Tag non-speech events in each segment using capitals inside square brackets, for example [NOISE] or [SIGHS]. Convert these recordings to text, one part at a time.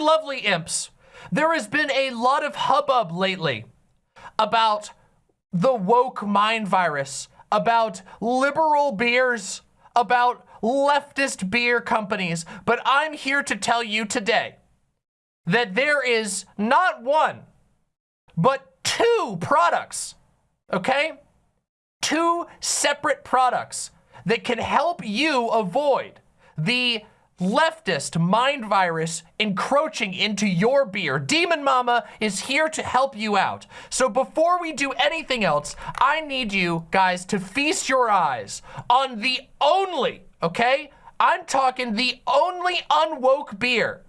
lovely imps, there has been a lot of hubbub lately about the woke mind virus, about liberal beers, about leftist beer companies. But I'm here to tell you today that there is not one, but two products, okay? Two separate products that can help you avoid the leftist mind virus encroaching into your beer. Demon Mama is here to help you out. So before we do anything else, I need you guys to feast your eyes on the only, okay? I'm talking the only unwoke beer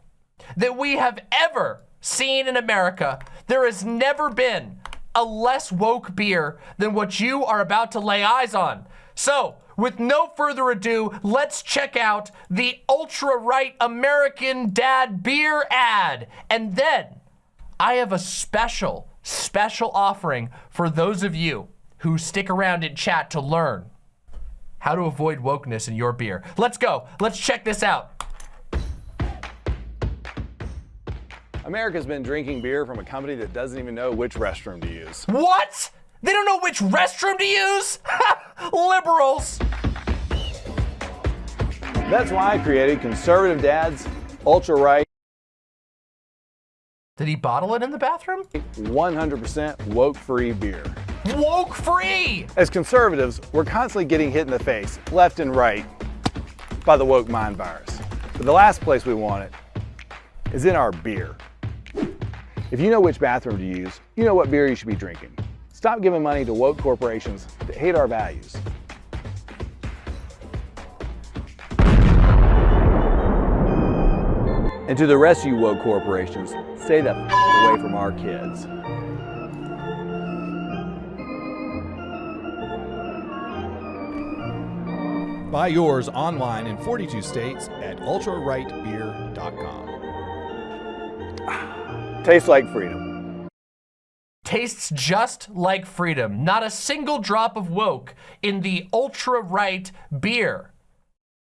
that we have ever seen in America. There has never been a less woke beer than what you are about to lay eyes on. So, with no further ado, let's check out the ultra right American Dad beer ad. And then I have a special, special offering for those of you who stick around in chat to learn how to avoid wokeness in your beer. Let's go. Let's check this out. America's been drinking beer from a company that doesn't even know which restroom to use. What? They don't know which restroom to use? [LAUGHS] Liberals. That's why I created Conservative Dad's Ultra Right Did he bottle it in the bathroom? 100% woke-free beer. Woke free! As conservatives, we're constantly getting hit in the face, left and right, by the woke mind virus. But the last place we want it is in our beer. If you know which bathroom to use, you know what beer you should be drinking. Stop giving money to woke corporations that hate our values. And to the rest of you woke corporations, stay the f away from our kids. Buy yours online in 42 states at ultrarightbeer.com. [SIGHS] Tastes like freedom. Tastes just like freedom. Not a single drop of woke in the ultra right beer.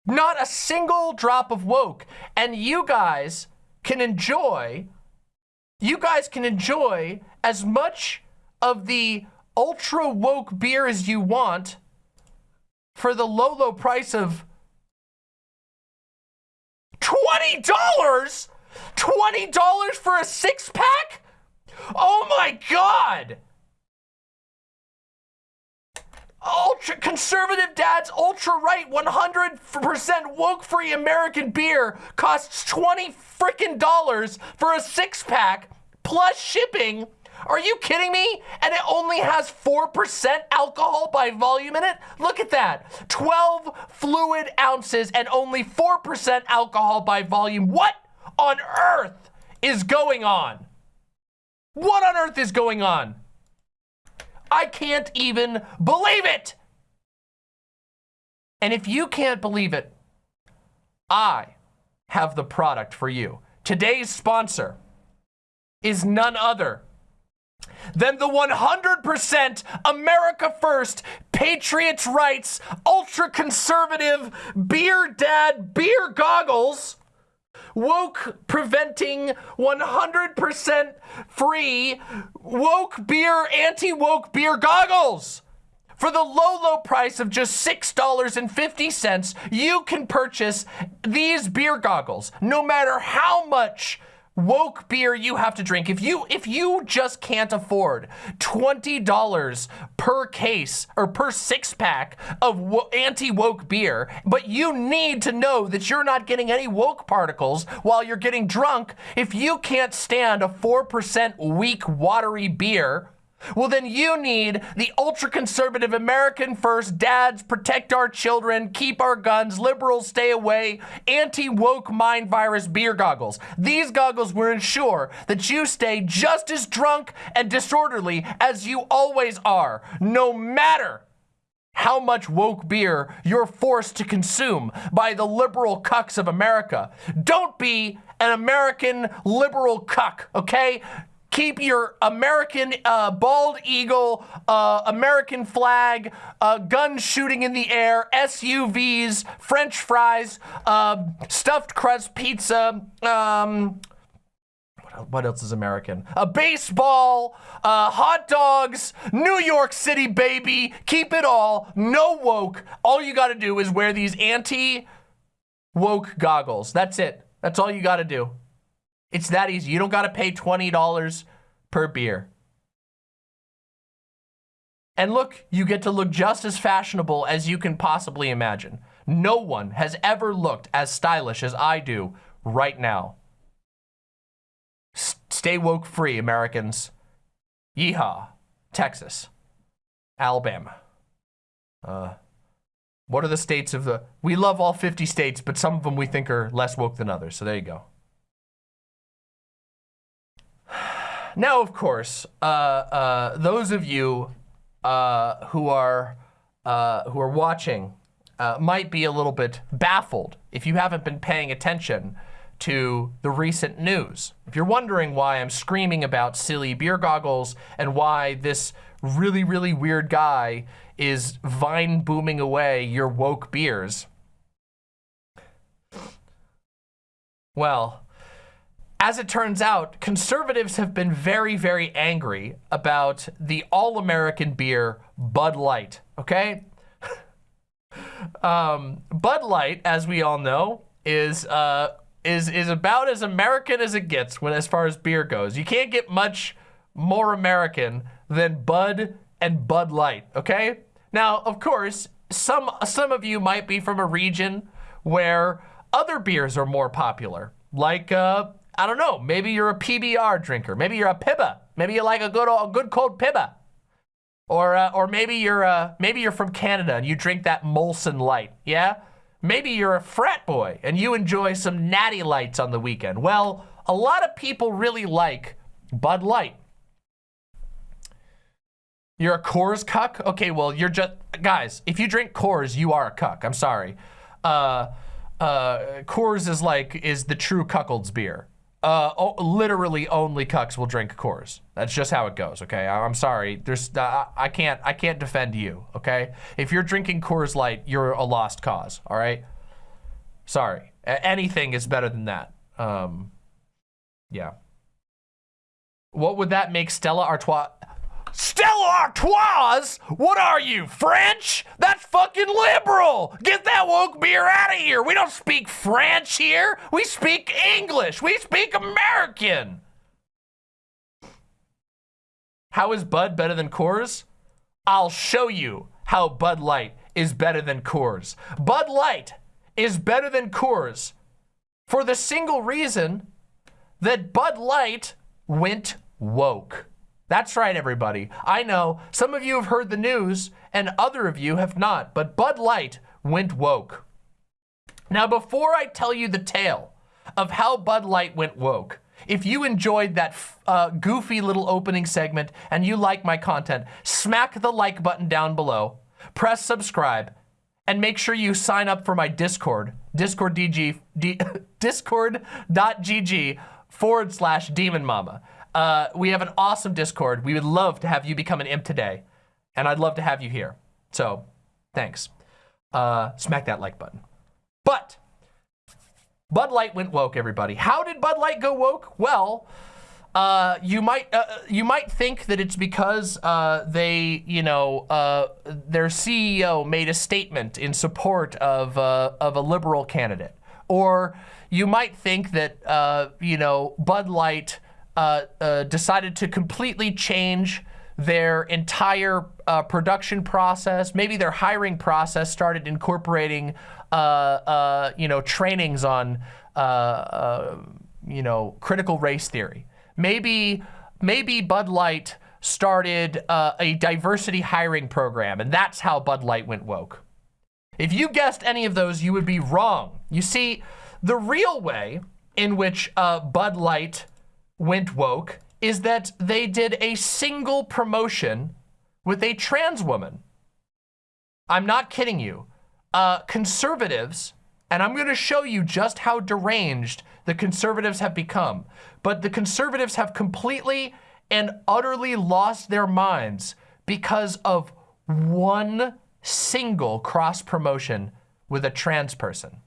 Not a single drop of woke. And you guys can enjoy, you guys can enjoy as much of the ultra woke beer as you want for the low, low price of $20? $20 for a six pack? Oh my God! Ultra conservative dad's ultra right 100% woke free American beer costs 20 freaking dollars for a six pack plus shipping. Are you kidding me? And it only has 4% alcohol by volume in it? Look at that. 12 fluid ounces and only 4% alcohol by volume. What on earth is going on? What on earth is going on? I can't even believe it. And if you can't believe it, I have the product for you. Today's sponsor is none other than the 100% America First, Patriots Rights, ultra conservative beer dad beer goggles woke preventing 100% free woke beer anti-woke beer goggles. For the low, low price of just $6.50, you can purchase these beer goggles, no matter how much woke beer you have to drink. If you if you just can't afford $20 per case or per six pack of anti-woke beer, but you need to know that you're not getting any woke particles while you're getting drunk, if you can't stand a 4% weak watery beer, well, then you need the ultra conservative American First, dads protect our children, keep our guns, liberals stay away, anti woke mind virus beer goggles. These goggles will ensure that you stay just as drunk and disorderly as you always are, no matter how much woke beer you're forced to consume by the liberal cucks of America. Don't be an American liberal cuck, okay? Keep your American uh, bald eagle, uh, American flag, uh, guns shooting in the air, SUVs, French fries, uh, stuffed crust pizza, um, what else is American? A baseball, uh, hot dogs, New York City, baby. Keep it all. No woke. All you got to do is wear these anti woke goggles. That's it. That's all you got to do. It's that easy. You don't got to pay $20 per beer. And look, you get to look just as fashionable as you can possibly imagine. No one has ever looked as stylish as I do right now. S stay woke free, Americans. Yeehaw. Texas. Alabama. Uh, what are the states of the... We love all 50 states, but some of them we think are less woke than others. So there you go. Now, of course, uh, uh, those of you uh, who are uh, who are watching uh, might be a little bit baffled if you haven't been paying attention to the recent news. If you're wondering why I'm screaming about silly beer goggles and why this really, really weird guy is vine booming away your woke beers, well, as it turns out, conservatives have been very, very angry about the all-American beer Bud Light, okay? [LAUGHS] um, Bud Light, as we all know, is uh, is is about as American as it gets when as far as beer goes. You can't get much more American than Bud and Bud Light, okay? Now, of course, some some of you might be from a region where other beers are more popular, like uh, I don't know, maybe you're a PBR drinker, maybe you're a Pibba, maybe you like a good a good cold Pibba. Or, uh, or maybe you're uh, maybe you're from Canada and you drink that Molson Light, yeah? Maybe you're a frat boy and you enjoy some natty lights on the weekend. Well, a lot of people really like Bud Light. You're a Coors cuck? Okay, well, you're just, guys, if you drink Coors, you are a cuck. I'm sorry. Uh, uh, Coors is like, is the true cuckold's beer uh, literally only cucks will drink Coors. That's just how it goes, okay? I am sorry. There's, uh, I can't, I can't defend you, okay? If you're drinking Coors Light, you're a lost cause, all right? Sorry. A anything is better than that. Um, yeah. What would that make Stella Artois? Stella Artois? What are you, French? That's fucking liberal. Get that woke beer out of here. We don't speak French here. We speak English. We speak American. How is Bud better than Coors? I'll show you how Bud Light is better than Coors. Bud Light is better than Coors for the single reason that Bud Light went woke. That's right, everybody. I know some of you have heard the news and other of you have not, but Bud Light went woke. Now, before I tell you the tale of how Bud Light went woke, if you enjoyed that uh, goofy little opening segment and you like my content, smack the like button down below, press subscribe, and make sure you sign up for my Discord, discord.gg [LAUGHS] forward slash demon mama. Uh, we have an awesome Discord. We would love to have you become an imp today. And I'd love to have you here. So, thanks. Uh, smack that like button. But, Bud Light went woke, everybody. How did Bud Light go woke? Well, uh, you might uh, you might think that it's because uh, they, you know, uh, their CEO made a statement in support of uh, of a liberal candidate, or you might think that uh, you know Bud Light uh, uh, decided to completely change their entire uh, production process. Maybe their hiring process started incorporating, uh, you know, trainings on, you know, critical race theory. Maybe, maybe Bud Light started a diversity hiring program, and that's how Bud Light went woke. If you guessed any of those, you would be wrong. You see, the real way in which Bud Light went woke is that they did a single promotion with a trans woman. I'm not kidding you. Uh, conservatives, and I'm going to show you just how deranged the conservatives have become, but the conservatives have completely and utterly lost their minds because of one single cross promotion with a trans person.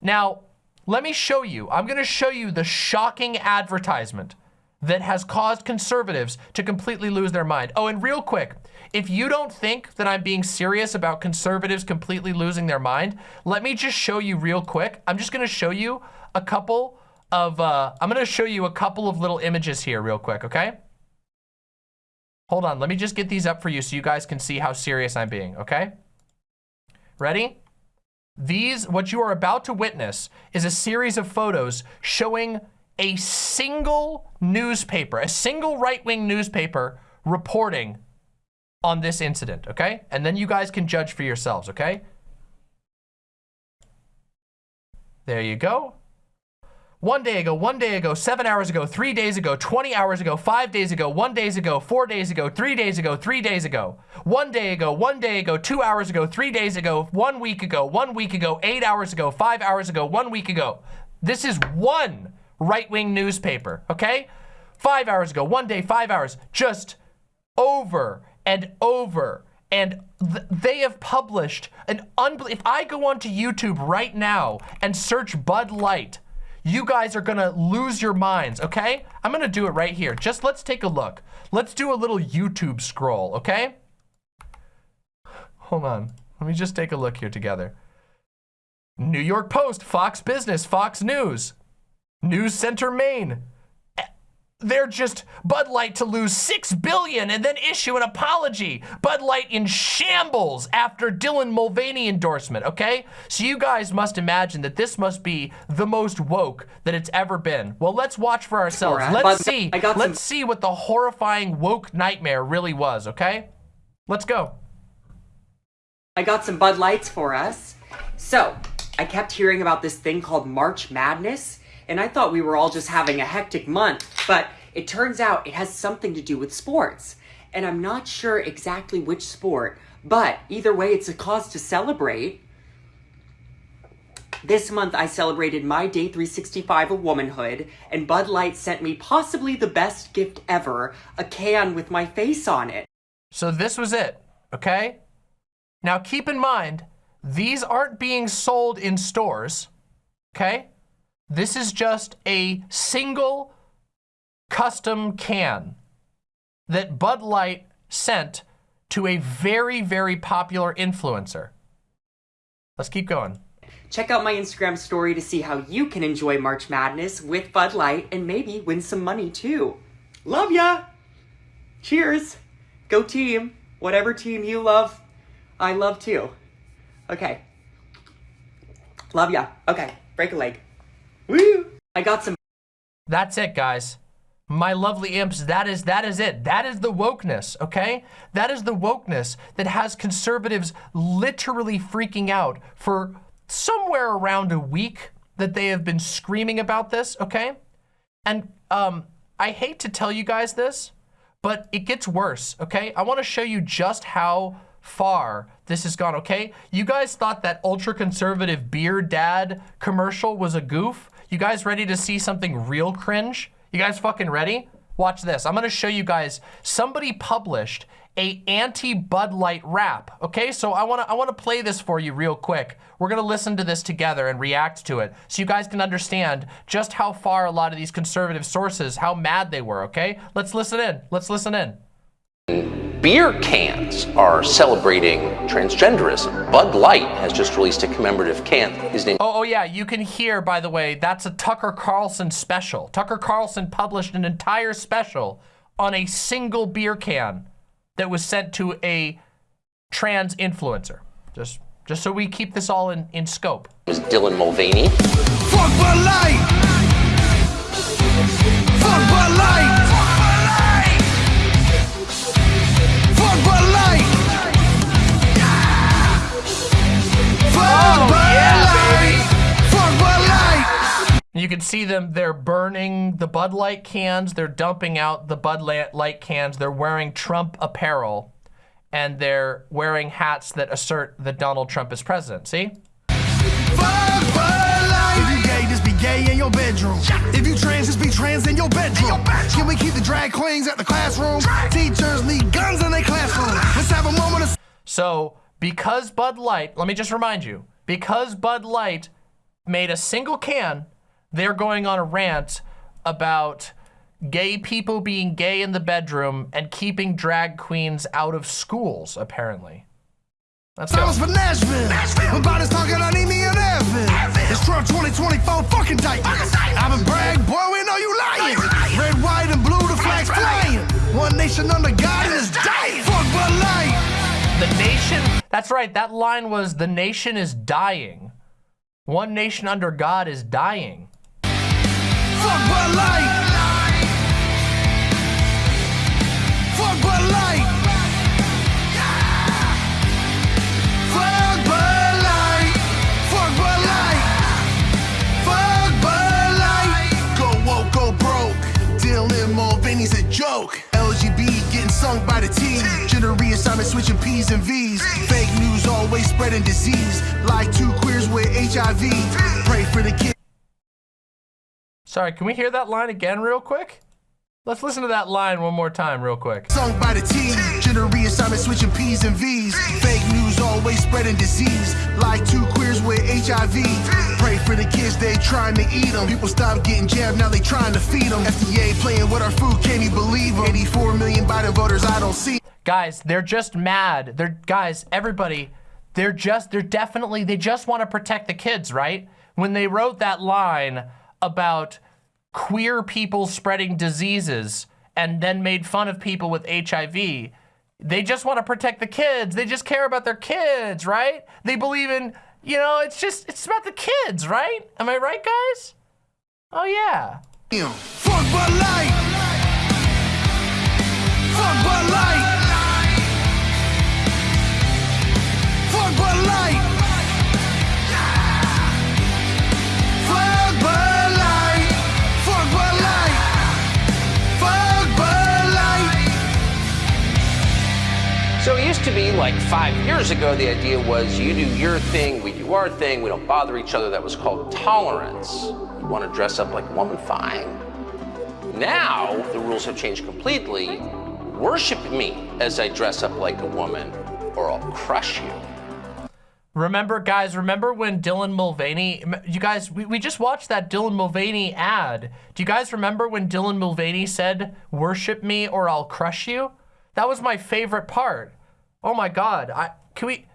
Now, let me show you. I'm going to show you the shocking advertisement that has caused conservatives to completely lose their mind. Oh, and real quick, if you don't think that I'm being serious about conservatives completely losing their mind, let me just show you real quick. I'm just going to show you a couple of, uh, I'm going to show you a couple of little images here real quick, okay? Hold on, let me just get these up for you so you guys can see how serious I'm being, okay? Ready? These, what you are about to witness is a series of photos showing a single newspaper, a single right-wing newspaper reporting on this incident, okay? And then you guys can judge for yourselves, okay? There you go. One day ago, one day ago, seven hours ago, three days ago, 20 hours ago, five days ago, one days ago, four days ago, three days ago, three days ago, one day ago, one day ago, two hours ago, three days ago, one week ago, one week ago, eight hours ago, five hours ago, one week ago. This is one right-wing newspaper, okay? Five hours ago, one day, five hours, just over and over. And th they have published an unbelievable, if I go onto YouTube right now and search Bud Light, you guys are gonna lose your minds, okay? I'm gonna do it right here. Just let's take a look. Let's do a little YouTube scroll, okay? Hold on. Let me just take a look here together. New York Post, Fox Business, Fox News, News Center, Maine. They're just Bud Light to lose six billion and then issue an apology. Bud Light in shambles after Dylan Mulvaney endorsement, okay? So you guys must imagine that this must be the most woke that it's ever been. Well, let's watch for ourselves. Alright, Let's see. I got Let's see what the horrifying woke nightmare really was, okay? Let's go. I got some Bud Lights for us. So, I kept hearing about this thing called March Madness, and I thought we were all just having a hectic month, but it turns out it has something to do with sports. And I'm not sure exactly which sport, but either way, it's a cause to celebrate. This month, I celebrated my day 365 of womanhood, and Bud Light sent me possibly the best gift ever a can with my face on it. So this was it, okay? Now keep in mind, these aren't being sold in stores, okay? This is just a single custom can that Bud Light sent to a very, very popular influencer. Let's keep going. Check out my Instagram story to see how you can enjoy March Madness with Bud Light and maybe win some money too. Love ya! Cheers! Go team! Whatever team you love, I love too. Okay. Love ya. Okay, break a leg. Woo! I got some That's it, guys. My lovely imps, that is that is it. That is the wokeness, okay? That is the wokeness that has conservatives literally freaking out for somewhere around a week that they have been screaming about this, okay? And um, I hate to tell you guys this, but it gets worse, okay? I wanna show you just how far this has gone, okay? You guys thought that ultra-conservative beer dad commercial was a goof? You guys ready to see something real cringe? You guys fucking ready? Watch this. I'm gonna show you guys, somebody published a anti-Bud Light rap, okay? So I wanna, I wanna play this for you real quick. We're gonna listen to this together and react to it so you guys can understand just how far a lot of these conservative sources, how mad they were, okay? Let's listen in, let's listen in. Beer cans are celebrating transgenderism. Bud Light has just released a commemorative can. His name Oh, oh yeah, you can hear, by the way, that's a Tucker Carlson special. Tucker Carlson published an entire special on a single beer can that was sent to a trans influencer. Just, just so we keep this all in, in scope. is Dylan Mulvaney. Fuck Bud Light! Fuck Bud Light! Oh, you can see them, they're burning the Bud Light cans, they're dumping out the Bud Light cans, they're wearing Trump apparel, and they're wearing hats that assert that Donald Trump is president, see? Fuck Bud Light! If you gay, just be gay in your bedroom. If you trans, just be trans in your bedroom. Can we keep the drag queens at the classroom? Teachers need guns in their classroom. Let's have a moment of So because Bud Light, let me just remind you, because Bud Light made a single can, they're going on a rant about gay people being gay in the bedroom and keeping drag queens out of schools, apparently. Let's go. Fellas for Nashville. When Biden's talking, I need me an Advil. It's Trump 2024 fucking tight. I've been brag, boy, we know you lying. Red, white, and blue, the flags flying. One nation under God and it's dying. Fuck Bud Light. The nation, that's right, that line was the nation is dying. One nation under God is dying. Fuck Light. Fuck Light. By the team. Gender reassignment switching P's and V's. Fake news always spreading disease. Like two queers with HIV. Pray for the kids. Sorry, can we hear that line again real quick? Let's listen to that line one more time real quick. Sung by the team, gender reassignment switching P's and V's. Fake news always spreading disease. Like two queers with HIV. Pray for the kids, they trying to eat them. People stop getting jabbed, now they trying to feed them. FDA playing with our food, can't even believe them. 84 million Biden voters, I don't see. Guys, they're just mad. They're guys, everybody, they're just they're definitely they just want to protect the kids, right? When they wrote that line about queer people spreading diseases and then made fun of people with HIV, they just want to protect the kids. They just care about their kids, right? They believe in, you know, it's just it's about the kids, right? Am I right, guys? Oh yeah. Fuck. Fuck. To be like five years ago, the idea was you do your thing, we do our thing, we don't bother each other. That was called tolerance. You want to dress up like a woman, fine. Now, the rules have changed completely. Worship me as I dress up like a woman, or I'll crush you. Remember, guys, remember when Dylan Mulvaney, you guys, we, we just watched that Dylan Mulvaney ad. Do you guys remember when Dylan Mulvaney said, worship me or I'll crush you? That was my favorite part. Oh my God, I, can we,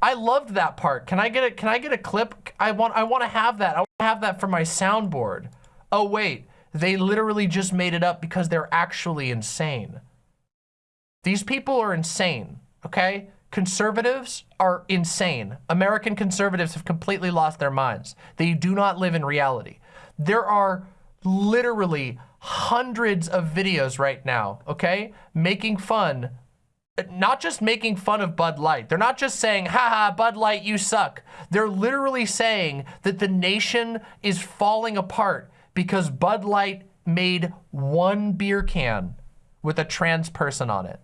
I loved that part. Can I get a, can I get a clip? I want, I want to have that. I want to have that for my soundboard. Oh wait, they literally just made it up because they're actually insane. These people are insane, okay? Conservatives are insane. American conservatives have completely lost their minds. They do not live in reality. There are literally hundreds of videos right now, okay? Making fun, not just making fun of Bud Light. They're not just saying, haha, Bud Light, you suck. They're literally saying that the nation is falling apart because Bud Light made one beer can with a trans person on it.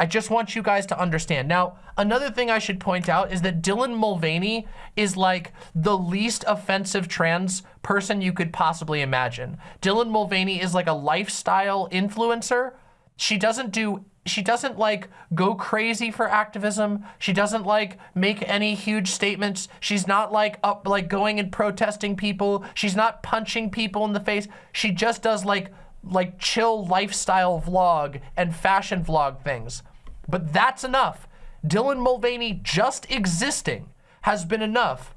I just want you guys to understand. Now, another thing I should point out is that Dylan Mulvaney is like the least offensive trans person you could possibly imagine. Dylan Mulvaney is like a lifestyle influencer. She doesn't do, she doesn't like go crazy for activism. She doesn't like make any huge statements. She's not like up, like going and protesting people. She's not punching people in the face. She just does like, like chill lifestyle vlog and fashion vlog things. But that's enough. Dylan Mulvaney just existing has been enough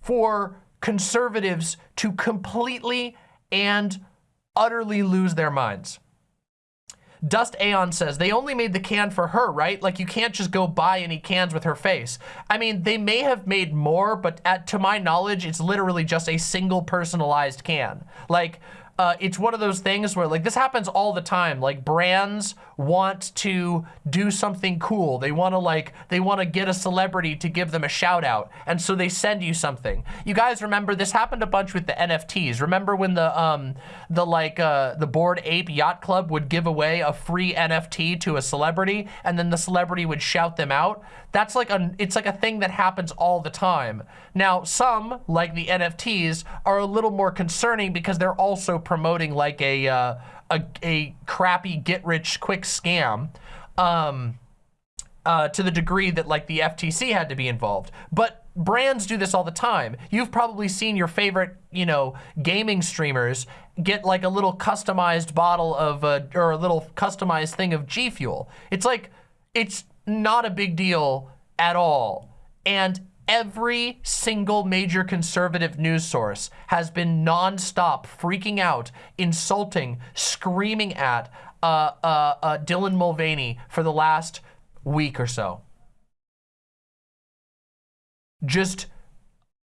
for conservatives to completely and utterly lose their minds. Dust Aeon says, they only made the can for her, right? Like you can't just go buy any cans with her face. I mean, they may have made more, but at, to my knowledge, it's literally just a single personalized can. Like, uh, it's one of those things where like this happens all the time. Like brands want to do something cool. They want to like, they want to get a celebrity to give them a shout out. And so they send you something. You guys remember this happened a bunch with the NFTs. Remember when the, um, the like, uh, the Bored Ape Yacht Club would give away a free NFT to a celebrity and then the celebrity would shout them out? That's like a, it's like a thing that happens all the time. Now, some, like the NFTs, are a little more concerning because they're also promoting like a, uh, a, a crappy get-rich-quick scam um, uh, to the degree that like the FTC had to be involved. But brands do this all the time. You've probably seen your favorite, you know, gaming streamers get like a little customized bottle of, uh, or a little customized thing of G Fuel. It's like, it's not a big deal at all. And every single major conservative news source has been nonstop freaking out, insulting, screaming at uh, uh, uh, Dylan Mulvaney for the last week or so. Just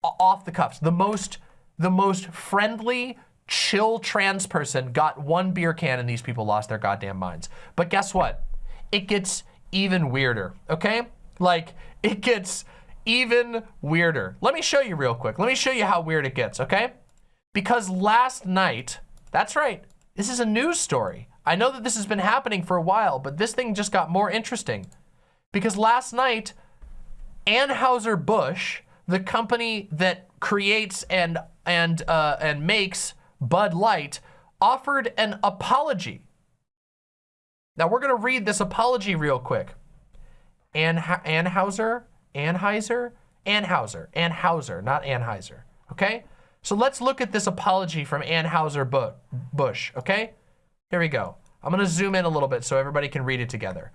off the cuffs. The most, the most friendly, chill trans person got one beer can and these people lost their goddamn minds. But guess what? It gets even weirder, okay? Like, it gets even weirder. Let me show you real quick. Let me show you how weird it gets, okay? Because last night, that's right, this is a news story. I know that this has been happening for a while, but this thing just got more interesting. Because last night, Anheuser-Busch, the company that creates and, and, uh, and makes Bud Light, offered an apology. Now we're gonna read this apology real quick. Anha Anheuser, Anheuser, Anheuser, Anheuser, not Anheuser, okay? So let's look at this apology from Anheuser-Busch, okay? Here we go. I'm gonna zoom in a little bit so everybody can read it together.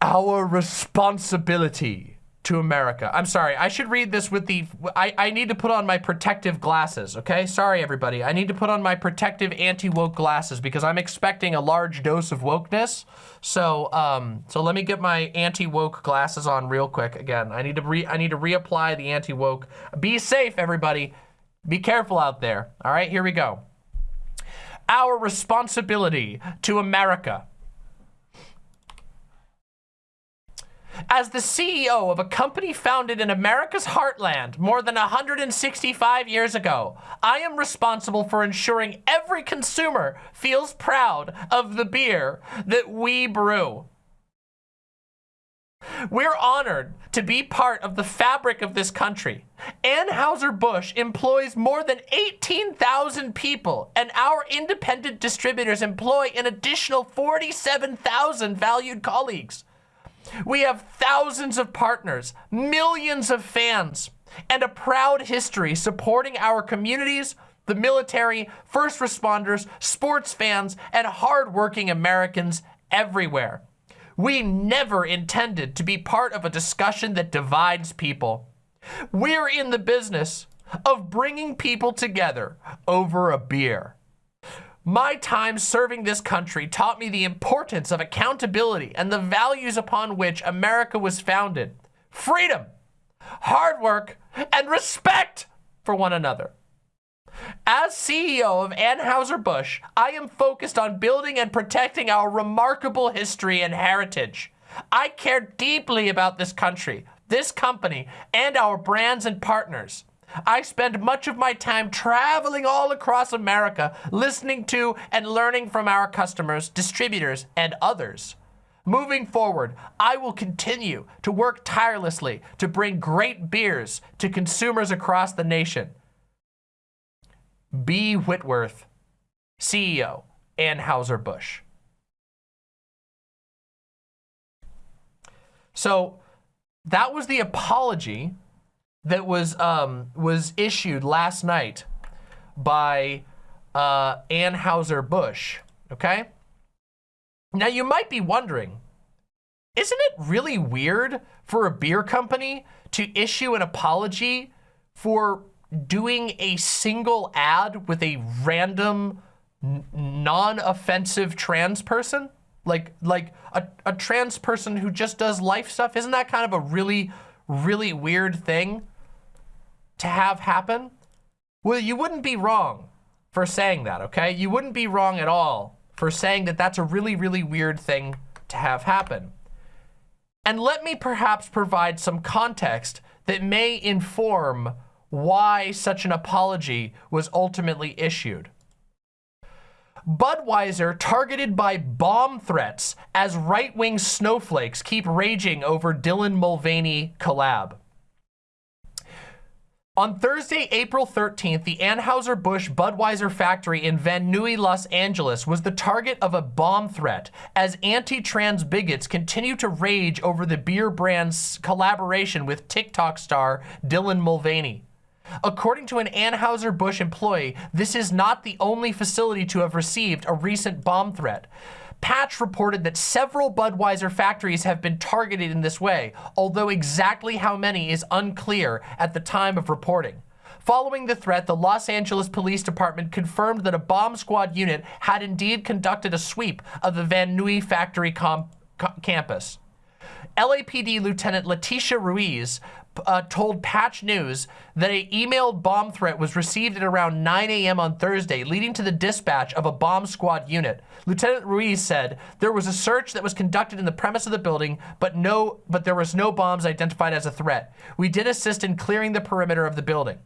Our responsibility to America. I'm sorry, I should read this with the, I, I need to put on my protective glasses, okay? Sorry, everybody. I need to put on my protective anti-woke glasses because I'm expecting a large dose of wokeness. So, um, so let me get my anti-woke glasses on real quick. Again, I need to re, I need to reapply the anti-woke. Be safe, everybody. Be careful out there. All right, here we go. Our responsibility to America. As the CEO of a company founded in America's heartland more than 165 years ago, I am responsible for ensuring every consumer feels proud of the beer that we brew. We're honored to be part of the fabric of this country. Anheuser-Busch employs more than 18,000 people, and our independent distributors employ an additional 47,000 valued colleagues. We have thousands of partners, millions of fans, and a proud history supporting our communities, the military, first responders, sports fans, and hardworking Americans everywhere. We never intended to be part of a discussion that divides people. We're in the business of bringing people together over a beer. My time serving this country taught me the importance of accountability and the values upon which America was founded. Freedom, hard work, and respect for one another. As CEO of Anheuser-Busch, I am focused on building and protecting our remarkable history and heritage. I care deeply about this country, this company, and our brands and partners. I spend much of my time traveling all across America, listening to and learning from our customers, distributors, and others. Moving forward, I will continue to work tirelessly to bring great beers to consumers across the nation. B. Whitworth, CEO, Anheuser-Busch. So that was the apology that was um, was issued last night by uh, Anheuser-Busch, okay? Now you might be wondering, isn't it really weird for a beer company to issue an apology for doing a single ad with a random non-offensive trans person? Like, like a, a trans person who just does life stuff? Isn't that kind of a really, really weird thing? To have happen, well, you wouldn't be wrong for saying that, okay? You wouldn't be wrong at all for saying that that's a really, really weird thing to have happen. And let me perhaps provide some context that may inform why such an apology was ultimately issued. Budweiser targeted by bomb threats as right-wing snowflakes keep raging over Dylan Mulvaney collab. On Thursday, April 13th, the Anheuser-Busch Budweiser factory in Van Nuys, Los Angeles was the target of a bomb threat as anti-trans bigots continue to rage over the beer brand's collaboration with TikTok star Dylan Mulvaney. According to an Anheuser-Busch employee, this is not the only facility to have received a recent bomb threat. Patch reported that several Budweiser factories have been targeted in this way, although exactly how many is unclear at the time of reporting. Following the threat, the Los Angeles Police Department confirmed that a bomb squad unit had indeed conducted a sweep of the Van Nuys factory campus. LAPD Lieutenant Leticia Ruiz uh, told Patch News that a emailed bomb threat was received at around 9 a.m. on Thursday, leading to the dispatch of a bomb squad unit. Lieutenant Ruiz said there was a search that was conducted in the premise of the building, but no, but there was no bombs identified as a threat. We did assist in clearing the perimeter of the building.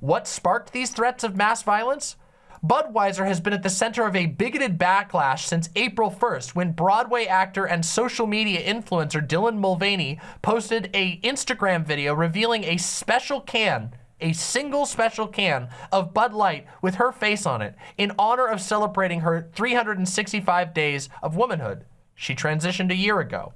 What sparked these threats of mass violence? Budweiser has been at the center of a bigoted backlash since April 1st when Broadway actor and social media influencer Dylan Mulvaney posted a Instagram video revealing a special can a single special can of Bud Light with her face on it in honor of celebrating her 365 days of womanhood. She transitioned a year ago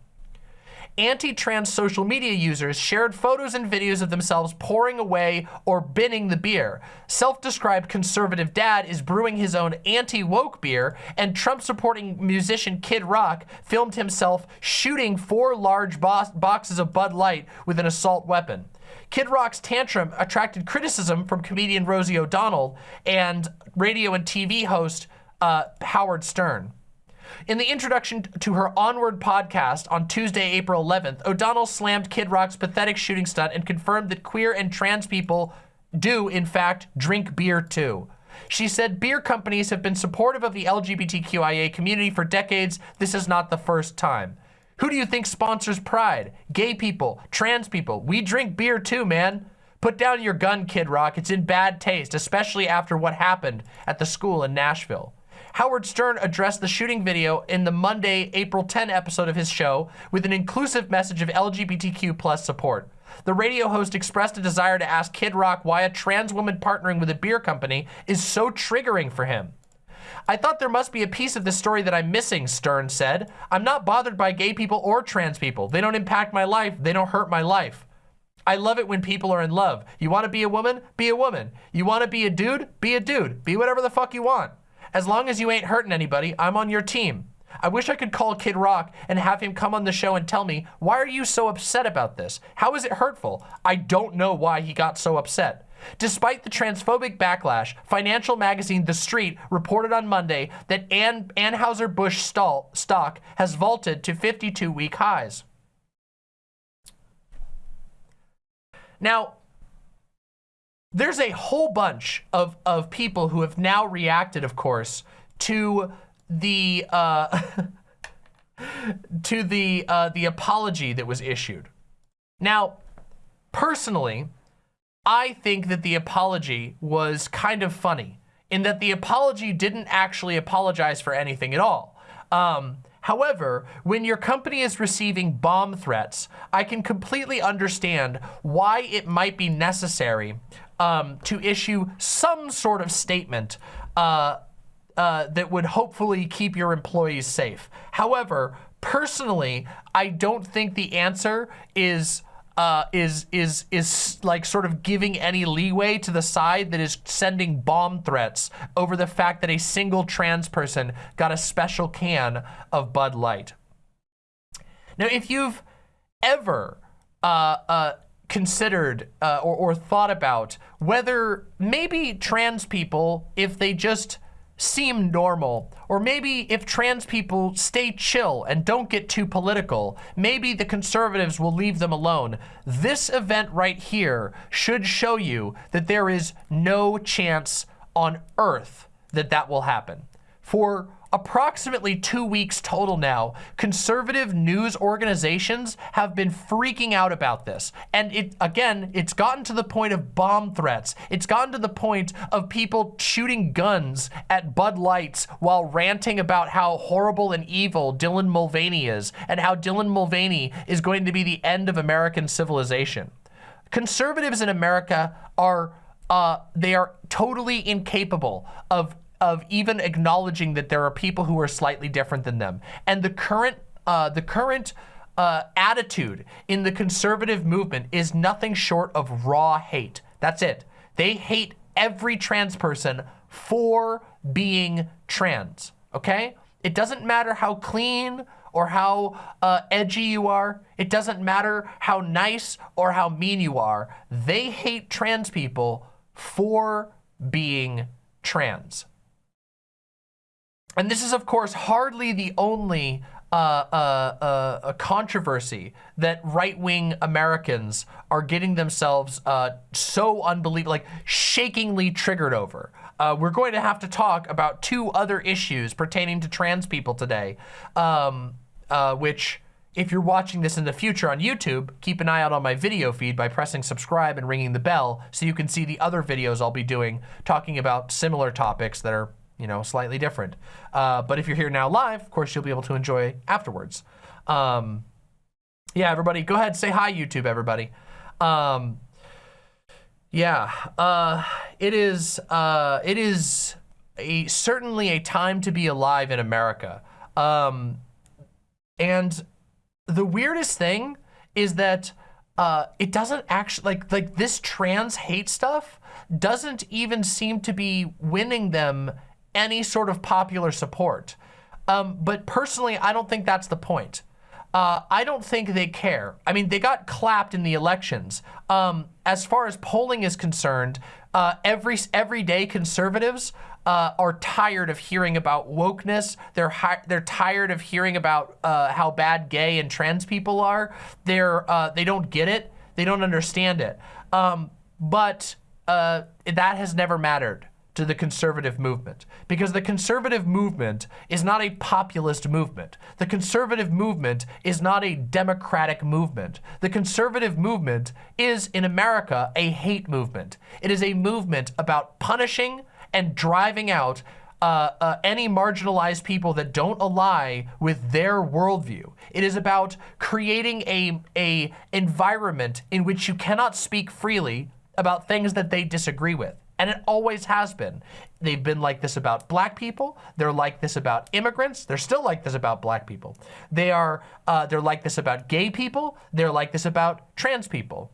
anti-trans social media users shared photos and videos of themselves pouring away or binning the beer. Self-described conservative dad is brewing his own anti-woke beer, and Trump-supporting musician Kid Rock filmed himself shooting four large bo boxes of Bud Light with an assault weapon. Kid Rock's tantrum attracted criticism from comedian Rosie O'Donnell and radio and TV host uh, Howard Stern. In the introduction to her Onward podcast on Tuesday, April 11th, O'Donnell slammed Kid Rock's pathetic shooting stunt and confirmed that queer and trans people do, in fact, drink beer too. She said beer companies have been supportive of the LGBTQIA community for decades. This is not the first time. Who do you think sponsors Pride? Gay people, trans people. We drink beer too, man. Put down your gun, Kid Rock. It's in bad taste, especially after what happened at the school in Nashville. Howard Stern addressed the shooting video in the Monday, April 10 episode of his show with an inclusive message of LGBTQ plus support. The radio host expressed a desire to ask Kid Rock why a trans woman partnering with a beer company is so triggering for him. I thought there must be a piece of the story that I'm missing, Stern said. I'm not bothered by gay people or trans people. They don't impact my life. They don't hurt my life. I love it when people are in love. You want to be a woman? Be a woman. You want to be a dude? Be a dude. Be whatever the fuck you want. As long as you ain't hurting anybody, I'm on your team. I wish I could call Kid Rock and have him come on the show and tell me, why are you so upset about this? How is it hurtful? I don't know why he got so upset. Despite the transphobic backlash, financial magazine The Street reported on Monday that An Anheuser-Busch stock has vaulted to 52-week highs. Now, there's a whole bunch of, of people who have now reacted, of course, to the uh, [LAUGHS] to the uh, the apology that was issued. Now, personally, I think that the apology was kind of funny in that the apology didn't actually apologize for anything at all. Um, However, when your company is receiving bomb threats, I can completely understand why it might be necessary um, to issue some sort of statement uh, uh, that would hopefully keep your employees safe. However, personally, I don't think the answer is uh, is is is like sort of giving any leeway to the side that is sending bomb threats over the fact that a single trans person got a special can of Bud Light. Now, if you've ever uh, uh, considered uh, or, or thought about whether maybe trans people, if they just seem normal, or maybe if trans people stay chill and don't get too political, maybe the conservatives will leave them alone. This event right here should show you that there is no chance on earth that that will happen. For approximately two weeks total now, conservative news organizations have been freaking out about this. And it again, it's gotten to the point of bomb threats. It's gotten to the point of people shooting guns at Bud Lights while ranting about how horrible and evil Dylan Mulvaney is and how Dylan Mulvaney is going to be the end of American civilization Conservatives in America are uh, they are totally incapable of of even acknowledging that there are people who are slightly different than them. And the current uh, the current uh, attitude in the conservative movement is nothing short of raw hate. That's it. They hate every trans person for being trans, okay? It doesn't matter how clean or how uh, edgy you are. It doesn't matter how nice or how mean you are. They hate trans people for being trans. And this is, of course, hardly the only uh, uh, uh, controversy that right-wing Americans are getting themselves uh, so unbelievable, like shakingly triggered over. Uh, we're going to have to talk about two other issues pertaining to trans people today, um, uh, which if you're watching this in the future on YouTube, keep an eye out on my video feed by pressing subscribe and ringing the bell so you can see the other videos I'll be doing talking about similar topics that are you know, slightly different. Uh, but if you're here now live, of course, you'll be able to enjoy afterwards. Um, yeah, everybody, go ahead, say hi, YouTube, everybody. Um, yeah, uh, it is, uh, it is a, certainly a time to be alive in America. Um, and the weirdest thing is that uh, it doesn't actually, like, like this trans hate stuff doesn't even seem to be winning them any sort of popular support. Um, but personally, I don't think that's the point. Uh, I don't think they care. I mean, they got clapped in the elections. Um, as far as polling is concerned, uh, every everyday conservatives uh, are tired of hearing about wokeness. They're they're tired of hearing about uh, how bad gay and trans people are. They're uh, they don't get it. They don't understand it. Um, but uh, that has never mattered to the conservative movement because the conservative movement is not a populist movement. The conservative movement is not a democratic movement. The conservative movement is, in America, a hate movement. It is a movement about punishing and driving out uh, uh, any marginalized people that don't ally with their worldview. It is about creating a, a environment in which you cannot speak freely about things that they disagree with and it always has been. They've been like this about black people. They're like this about immigrants. They're still like this about black people. They are, uh, they're like this about gay people. They're like this about trans people.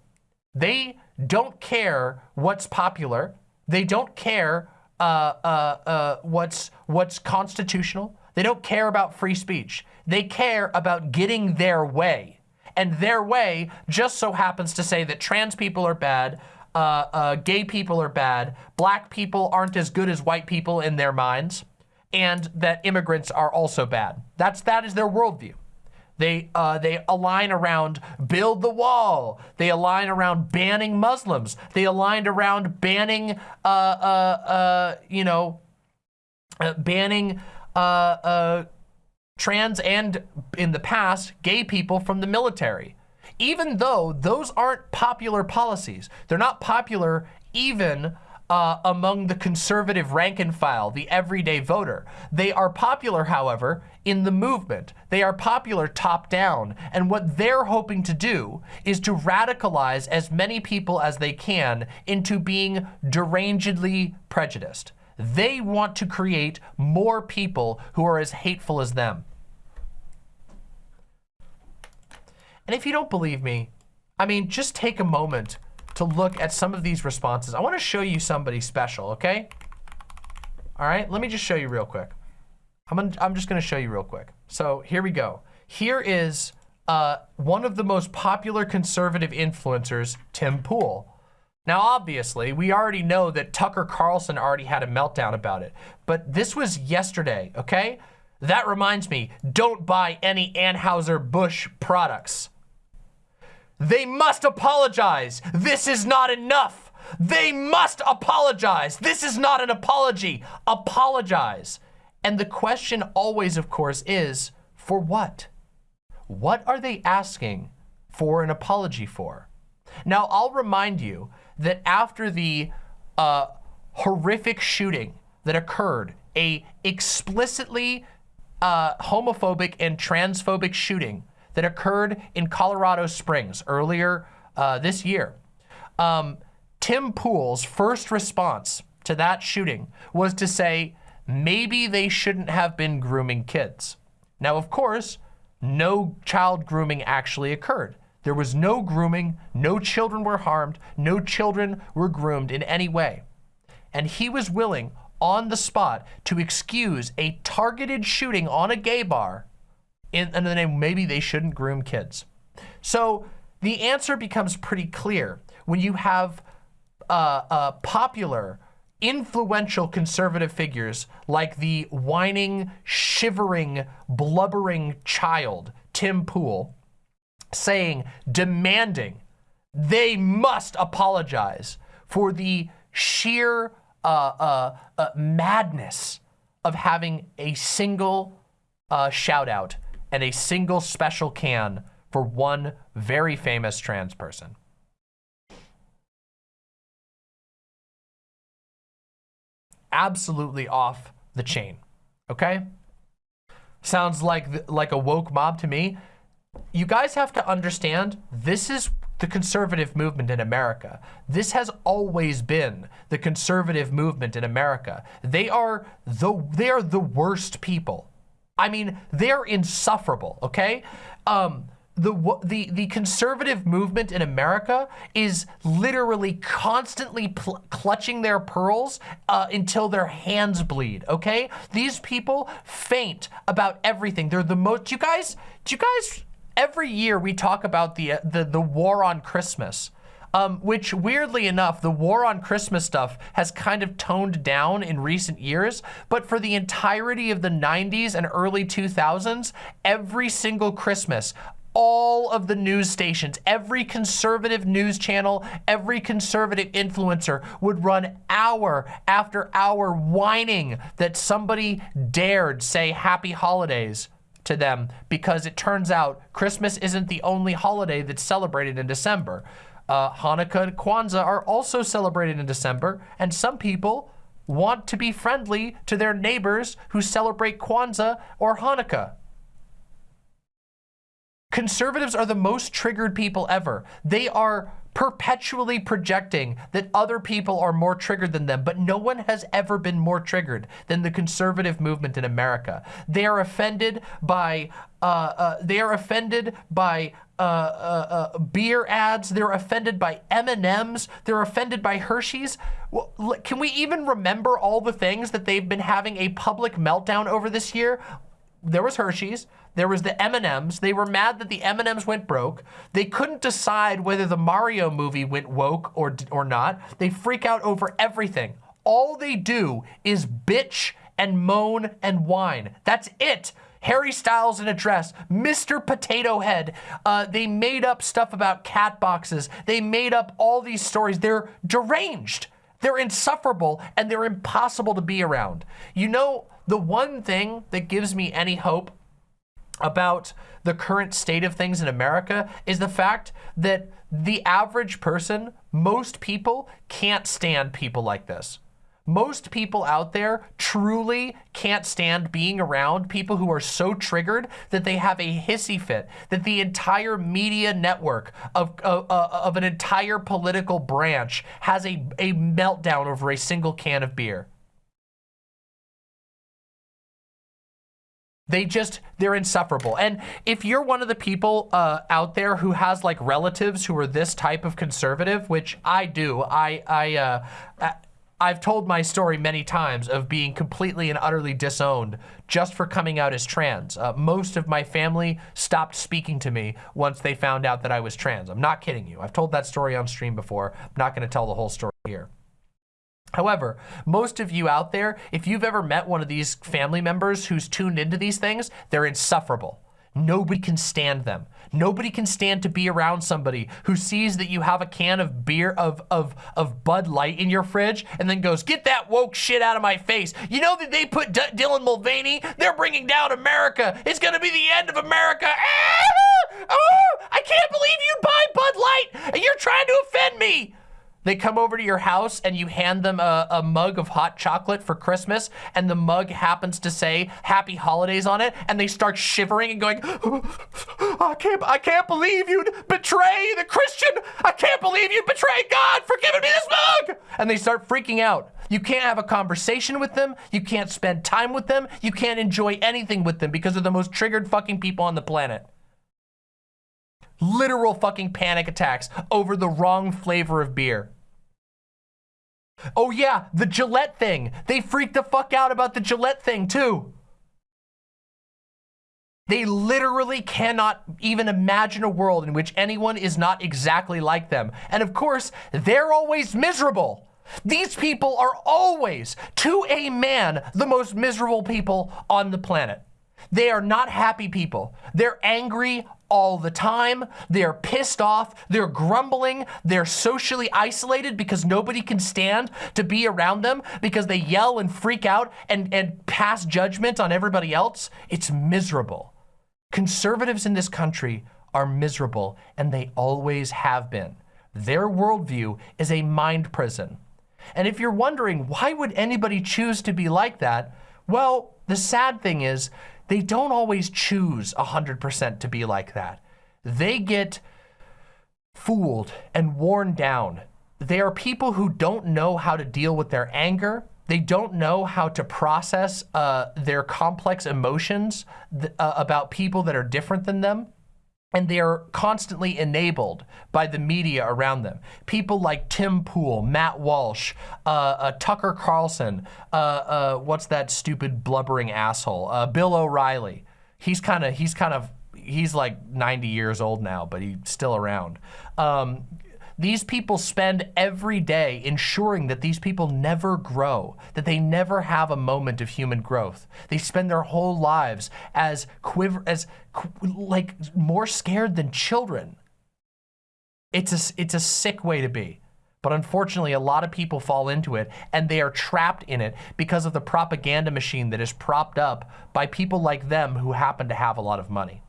They don't care what's popular. They don't care uh, uh, uh what's, what's constitutional. They don't care about free speech. They care about getting their way. And their way just so happens to say that trans people are bad, uh, uh, gay people are bad, black people aren't as good as white people in their minds, and that immigrants are also bad. That's, that is their worldview. They, uh, they align around build the wall. They align around banning Muslims. They aligned around banning, uh, uh, uh, you know, uh, banning uh, uh, trans and, in the past, gay people from the military even though those aren't popular policies. They're not popular even uh, among the conservative rank and file, the everyday voter. They are popular, however, in the movement. They are popular top down. And what they're hoping to do is to radicalize as many people as they can into being derangedly prejudiced. They want to create more people who are as hateful as them. And if you don't believe me, I mean, just take a moment to look at some of these responses. I want to show you somebody special, okay? All right, let me just show you real quick. I'm, gonna, I'm just going to show you real quick. So here we go. Here is uh, one of the most popular conservative influencers, Tim Pool. Now, obviously, we already know that Tucker Carlson already had a meltdown about it, but this was yesterday, okay? That reminds me, don't buy any Anheuser-Busch products. They must apologize. This is not enough. They must apologize. This is not an apology. Apologize. And the question always, of course, is for what? What are they asking for an apology for? Now, I'll remind you that after the uh, horrific shooting that occurred, a explicitly uh, homophobic and transphobic shooting that occurred in Colorado Springs earlier uh, this year. Um, Tim Pool's first response to that shooting was to say, maybe they shouldn't have been grooming kids. Now, of course, no child grooming actually occurred. There was no grooming, no children were harmed, no children were groomed in any way. And he was willing on the spot to excuse a targeted shooting on a gay bar in, in the name maybe they shouldn't groom kids. So the answer becomes pretty clear when you have uh, uh, popular, influential conservative figures like the whining, shivering, blubbering child, Tim Pool, saying, demanding they must apologize for the sheer uh, uh, uh, madness of having a single uh, shout out and a single special can for one very famous trans person. Absolutely off the chain, okay? Sounds like, like a woke mob to me. You guys have to understand, this is the conservative movement in America. This has always been the conservative movement in America. They are the, they are the worst people. I mean, they're insufferable, okay? Um, the, the, the conservative movement in America is literally constantly clutching their pearls uh, until their hands bleed, okay? These people faint about everything. They're the most, you guys, do you guys, every year we talk about the, uh, the, the war on Christmas. Um, which weirdly enough, the war on Christmas stuff has kind of toned down in recent years, but for the entirety of the 90s and early 2000s, every single Christmas, all of the news stations, every conservative news channel, every conservative influencer would run hour after hour whining that somebody dared say happy holidays to them because it turns out Christmas isn't the only holiday that's celebrated in December. Uh, Hanukkah and Kwanzaa are also celebrated in December, and some people want to be friendly to their neighbors who celebrate Kwanzaa or Hanukkah. Conservatives are the most triggered people ever. They are perpetually projecting that other people are more triggered than them, but no one has ever been more triggered than the conservative movement in America. They are offended by, uh, uh, they are offended by uh, uh, uh beer ads. They're offended by M&Ms. They're offended by Hershey's. Well, can we even remember all the things that they've been having a public meltdown over this year? There was Hershey's. There was the M&Ms. They were mad that the M&Ms went broke. They couldn't decide whether the Mario movie went woke or, or not. They freak out over everything. All they do is bitch and moan and whine. That's it. Harry Styles in a dress, Mr. Potato Head. Uh, they made up stuff about cat boxes. They made up all these stories. They're deranged. They're insufferable and they're impossible to be around. You know, the one thing that gives me any hope about the current state of things in America is the fact that the average person, most people can't stand people like this. Most people out there truly can't stand being around people who are so triggered that they have a hissy fit, that the entire media network of, uh, of an entire political branch has a, a meltdown over a single can of beer. They just, they're insufferable. And if you're one of the people uh, out there who has like relatives who are this type of conservative, which I do, I, I, uh, I've told my story many times of being completely and utterly disowned just for coming out as trans. Uh, most of my family stopped speaking to me once they found out that I was trans. I'm not kidding you. I've told that story on stream before. I'm not gonna tell the whole story here. However, most of you out there, if you've ever met one of these family members who's tuned into these things, they're insufferable. Nobody can stand them. Nobody can stand to be around somebody who sees that you have a can of beer, of, of, of Bud Light in your fridge, and then goes, get that woke shit out of my face. You know that they put D Dylan Mulvaney, they're bringing down America. It's gonna be the end of America. Ah! Oh, I can't believe you'd buy Bud Light, and you're trying to offend me. They come over to your house and you hand them a, a, mug of hot chocolate for Christmas and the mug happens to say happy holidays on it and they start shivering and going, [GASPS] I can't, I can't believe you'd betray the Christian. I can't believe you'd betray God for giving me this mug. And they start freaking out. You can't have a conversation with them. You can't spend time with them. You can't enjoy anything with them because they're the most triggered fucking people on the planet literal fucking panic attacks over the wrong flavor of beer. Oh yeah, the Gillette thing. They freaked the fuck out about the Gillette thing too. They literally cannot even imagine a world in which anyone is not exactly like them. And of course, they're always miserable. These people are always, to a man, the most miserable people on the planet. They are not happy people. They're angry all the time. They're pissed off. They're grumbling. They're socially isolated because nobody can stand to be around them because they yell and freak out and, and pass judgment on everybody else. It's miserable. Conservatives in this country are miserable and they always have been. Their worldview is a mind prison. And if you're wondering, why would anybody choose to be like that? Well, the sad thing is they don't always choose 100% to be like that. They get fooled and worn down. They are people who don't know how to deal with their anger. They don't know how to process uh, their complex emotions uh, about people that are different than them and they are constantly enabled by the media around them. People like Tim Pool, Matt Walsh, uh, uh, Tucker Carlson, uh, uh what's that stupid blubbering asshole, uh, Bill O'Reilly. He's kind of, he's kind of, he's like 90 years old now, but he's still around. Um, these people spend every day ensuring that these people never grow, that they never have a moment of human growth. They spend their whole lives as quiver, as like more scared than children. It's a, it's a sick way to be. But unfortunately, a lot of people fall into it and they are trapped in it because of the propaganda machine that is propped up by people like them who happen to have a lot of money.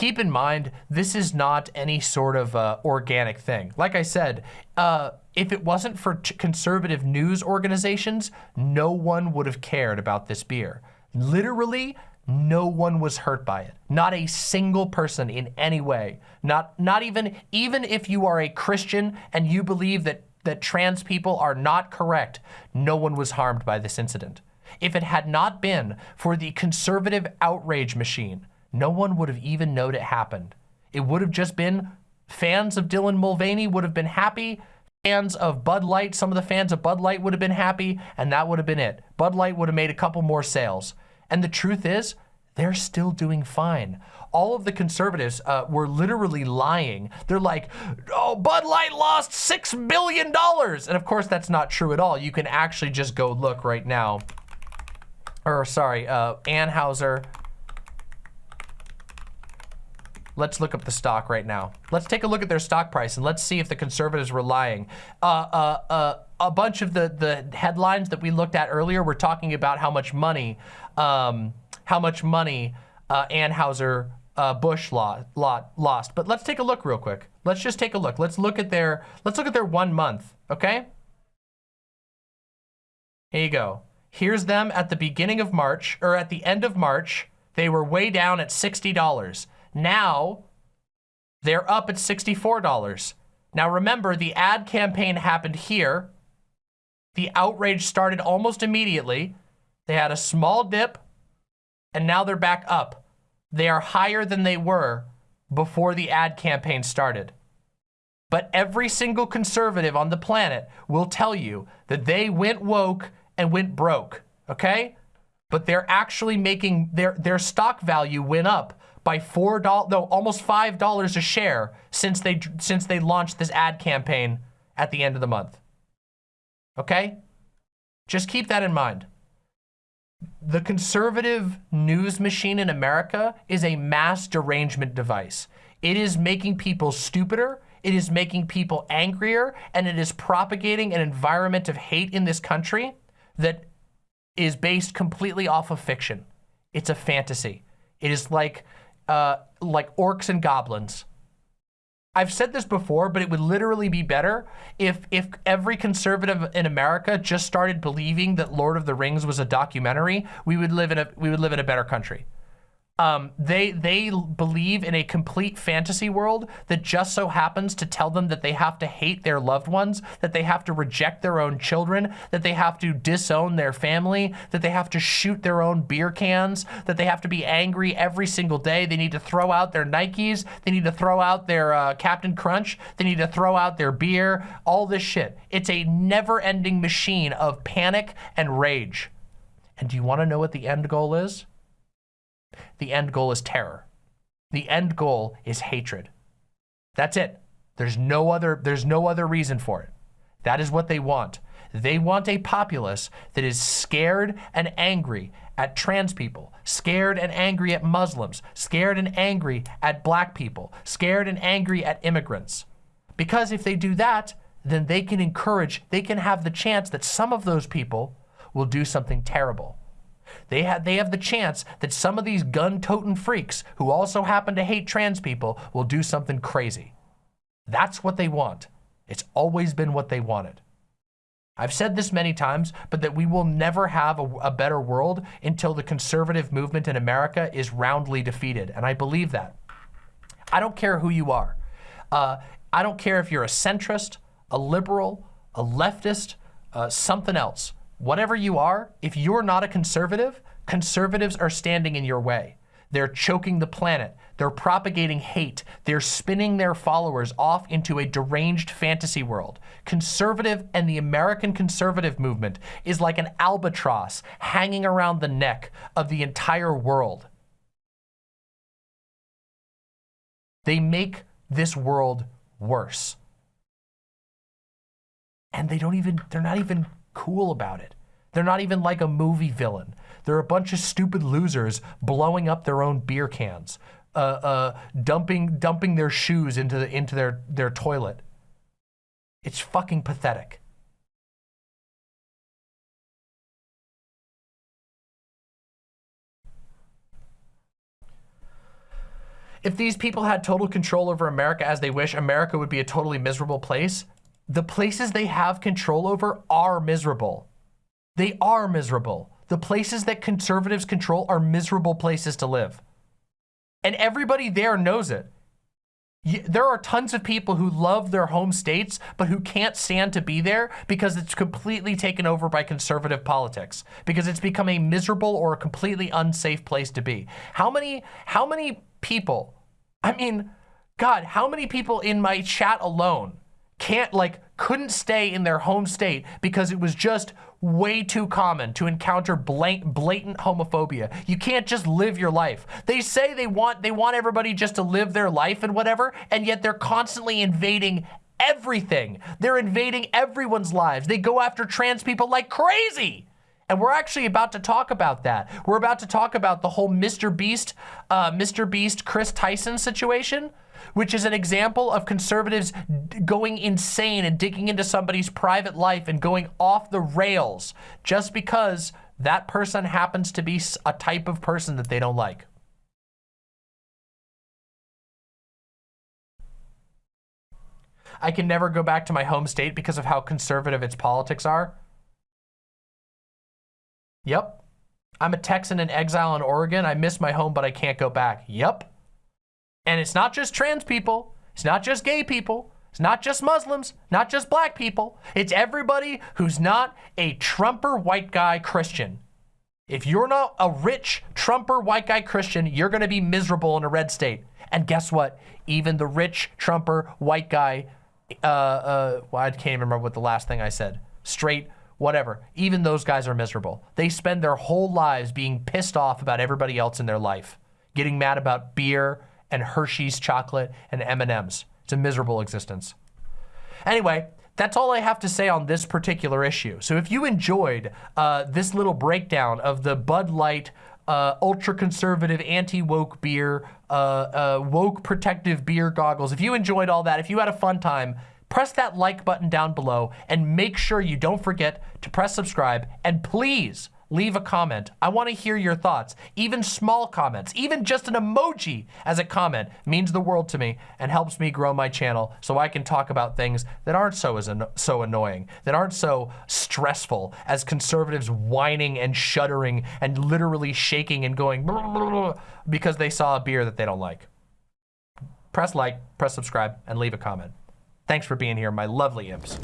Keep in mind, this is not any sort of uh, organic thing. Like I said, uh, if it wasn't for conservative news organizations, no one would have cared about this beer. Literally, no one was hurt by it. Not a single person in any way. Not, not even, even if you are a Christian and you believe that, that trans people are not correct, no one was harmed by this incident. If it had not been for the conservative outrage machine, no one would have even known it happened. It would have just been fans of Dylan Mulvaney would have been happy. Fans of Bud Light, some of the fans of Bud Light would have been happy, and that would have been it. Bud Light would have made a couple more sales. And the truth is, they're still doing fine. All of the conservatives uh, were literally lying. They're like, oh, Bud Light lost $6 billion. And of course, that's not true at all. You can actually just go look right now. Or sorry, uh, Anheuser Let's look up the stock right now. Let's take a look at their stock price and let's see if the conservatives were lying. Uh, uh, uh, a bunch of the, the headlines that we looked at earlier were talking about how much money, um, how much money uh, Anheuser uh, Busch lost, lost. But let's take a look real quick. Let's just take a look. Let's look at their, let's look at their one month, okay? Here you go. Here's them at the beginning of March, or at the end of March. They were way down at $60. Now, they're up at $64. Now remember, the ad campaign happened here. The outrage started almost immediately. They had a small dip, and now they're back up. They are higher than they were before the ad campaign started. But every single conservative on the planet will tell you that they went woke and went broke, okay? But they're actually making, their, their stock value went up by four dollars, no, almost five dollars a share since they since they launched this ad campaign at the end of the month. Okay, just keep that in mind. The conservative news machine in America is a mass derangement device. It is making people stupider, it is making people angrier, and it is propagating an environment of hate in this country that is based completely off of fiction. It's a fantasy. It is like uh, like orcs and goblins. I've said this before, but it would literally be better if if every conservative in America just started believing that Lord of the Rings was a documentary. We would live in a we would live in a better country. Um, they they believe in a complete fantasy world that just so happens to tell them that they have to hate their loved ones, that they have to reject their own children, that they have to disown their family, that they have to shoot their own beer cans, that they have to be angry every single day. They need to throw out their Nikes. They need to throw out their uh, Captain Crunch. They need to throw out their beer. All this shit. It's a never-ending machine of panic and rage. And do you want to know what the end goal is? The end goal is terror. The end goal is hatred. That's it. There's no other there's no other reason for it. That is what they want. They want a populace that is scared and angry at trans people, scared and angry at Muslims, scared and angry at black people, scared and angry at immigrants. Because if they do that, then they can encourage, they can have the chance that some of those people will do something terrible. They have, they have the chance that some of these gun-toting freaks who also happen to hate trans people will do something crazy. That's what they want. It's always been what they wanted. I've said this many times, but that we will never have a, a, better world until the conservative movement in America is roundly defeated. And I believe that. I don't care who you are. Uh, I don't care if you're a centrist, a liberal, a leftist, uh, something else. Whatever you are, if you're not a conservative, conservatives are standing in your way. They're choking the planet. They're propagating hate. They're spinning their followers off into a deranged fantasy world. Conservative and the American conservative movement is like an albatross hanging around the neck of the entire world. They make this world worse. And they don't even, they're not even cool about it. They're not even like a movie villain. They're a bunch of stupid losers blowing up their own beer cans, uh, uh, dumping dumping their shoes into the, into their their toilet. It's fucking pathetic. If these people had total control over America as they wish, America would be a totally miserable place the places they have control over are miserable. They are miserable. The places that conservatives control are miserable places to live. And everybody there knows it. There are tons of people who love their home states, but who can't stand to be there because it's completely taken over by conservative politics, because it's become a miserable or a completely unsafe place to be. How many, how many people, I mean, God, how many people in my chat alone can't like couldn't stay in their home state because it was just way too common to encounter blatant, homophobia. You can't just live your life. They say they want they want everybody just to live their life and whatever, and yet they're constantly invading everything. They're invading everyone's lives. They go after trans people like crazy. And we're actually about to talk about that. We're about to talk about the whole Mr. Beast, uh, Mr. Beast, Chris Tyson situation which is an example of conservatives going insane and digging into somebody's private life and going off the rails just because that person happens to be a type of person that they don't like. I can never go back to my home state because of how conservative its politics are. Yep. I'm a Texan in exile in Oregon. I miss my home, but I can't go back. Yep. And it's not just trans people. It's not just gay people. It's not just Muslims, not just black people. It's everybody who's not a Trumper white guy Christian. If you're not a rich Trumper white guy Christian, you're going to be miserable in a red state. And guess what? Even the rich Trumper white guy, uh, uh, well, I can't even remember what the last thing I said. Straight, whatever. Even those guys are miserable. They spend their whole lives being pissed off about everybody else in their life, getting mad about beer, and Hershey's chocolate and M&M's. It's a miserable existence. Anyway, that's all I have to say on this particular issue. So if you enjoyed uh, this little breakdown of the Bud Light uh, ultra-conservative, anti-woke beer, uh, uh, woke protective beer goggles, if you enjoyed all that, if you had a fun time, press that like button down below and make sure you don't forget to press subscribe and please leave a comment. I want to hear your thoughts. Even small comments, even just an emoji as a comment means the world to me and helps me grow my channel so I can talk about things that aren't so as anno- so annoying, that aren't so stressful as conservatives whining and shuddering and literally shaking and going [LAUGHS] because they saw a beer that they don't like. Press like, press subscribe, and leave a comment. Thanks for being here, my lovely imps.